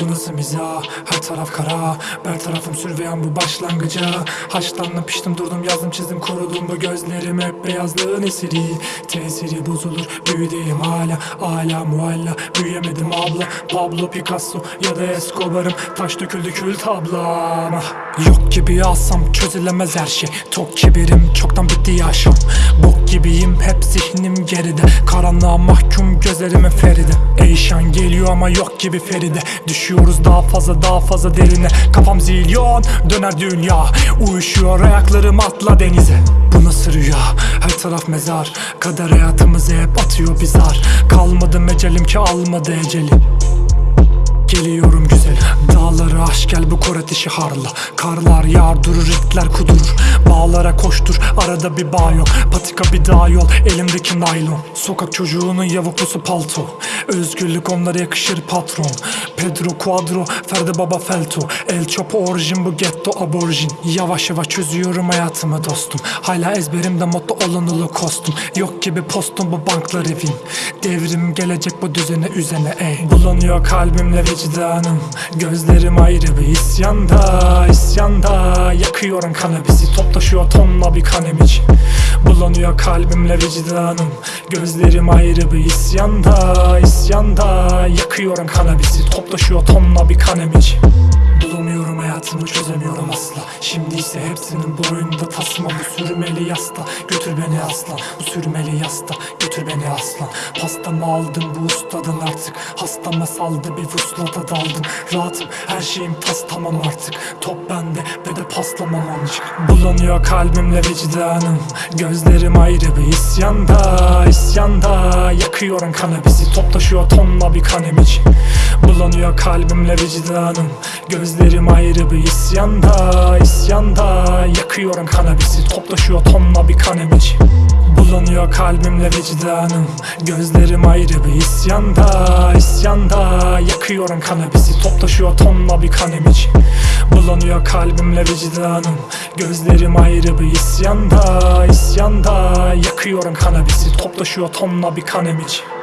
Bu nasıl mizah her taraf kara. Ber tarafım sürveyen bu başlangıca. Haşlandım piştim durdum yazdım çizdim korudum Bu gözlerim hep beyazlığın esiri. Tesiri bozulur büyüdeyim hala. Hala mualla büyüyemedim abla. Pablo Picasso ya da Escobar'ım. Taş döküldü kül tablam Yok gibi alsam çözülemez her şey. Tok kibirim çoktan bitti yaşam. Bok gibiyim zihnim geride. Karanlığa mahkum gözlerimin feride. Eyşan geliyor ama yok gibi Feride. Düşüyoruz daha fazla daha fazla derine. Kafam zilyon döner dünya. Uyuşuyor ayaklarım atla denize. Bu nasıl rüya? Her taraf mezar. Kader hayatımızı hep atıyor bir zar Kalmadı mecelim ki almadı ecelim Geliyorum güzel Dağları aş gel bu koret işi harla. Karlar yağar durur itler kudurur. Bağlara koştur arada bir bağ yok. Patika bir dağ yol elimdeki naylon. Sokak çocuğunun yavuklusu palto. Özgürlük onlara yakışır patron. Pedro Quadro Ferdi Baba Felto. El Chapo orijin bu getto aborjin. Yavaş yavaş çözüyorum hayatımı dostum. Hala ezberimde motto ulu kostum Yok gibi postum bu banklar evin Devrim gelecek bu düzene üzene ey. Bulanıyor kalbimle vicdanım Gözlerim ayrı bir isyanda isyanda. Yakıyorum kanabisi Top taşıyor tonla bir kanem için. Bulanıyor kalbimle vicdanım. Gözlerim ayrı bir isyanda isyanda. Yakıyorum kanabisi Top taşıyor tonla bir kanem için hayatımı çözemiyorum asla. Şimdi ise hepsinin boyunda tasma. Bu sürmeli yasta götür beni aslan. Bu sürmeli yasta götür beni aslan. Pastamı aldım bu ustadan artık. Hastama saldı bir vuslata daldım. Rahatım her şeyim tas tamam artık. Top bende ve de paslamam ancak. Bulanıyor kalbimle vicdanım. Gözlerim ayrı bir isyanda isyanda Yakıyorum kanabisi Top taşıyor tonla bir kanem için Bulanıyor kalbimle vicdanım. Gözlerim ayrı bir isyanda isyanda. Yakıyorum kanabisi Top taşıyor tonla bir kanem için Bulanıyor kalbimle vicdanım. Gözlerim ayrı bir isyanda isyanda. Yakıyorum kanabisi Top taşıyor tonla bir kanem için Bulanıyor kalbimle vicdanım. Gözlerim ayrı bir isyanda isyanda. Yakıyorum kanabisi Top taşıyor tonla bir kanem için